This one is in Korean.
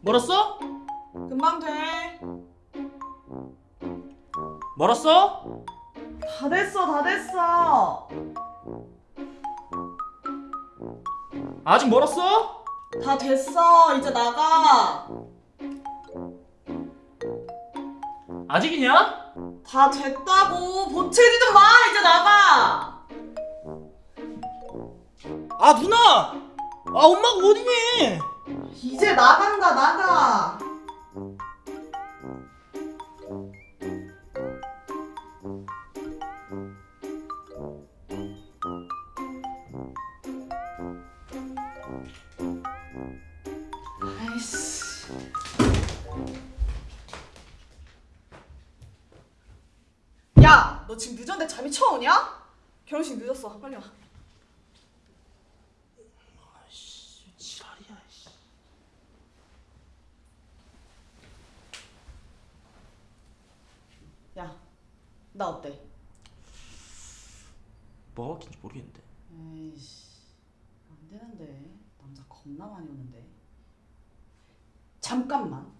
멀었어? 금방 돼. 멀었어? 다 됐어, 다 됐어. 아직 멀었어? 다 됐어. 이제 나가. 아직이냐? 다 됐다고. 보채리 좀 마. 이제 나가. 아 누나! 아 엄마가 어디니? 이제 나간다, 나가. 아이씨. 야, 너 지금 늦었는데 잠이 쳐오냐? 결혼식 늦었어. 빨리 와. 나 어때? 뭐가 막힌지 모르겠는데. 에이씨 안 되는데. 남자 겁나 많이 오는데. 잠깐만.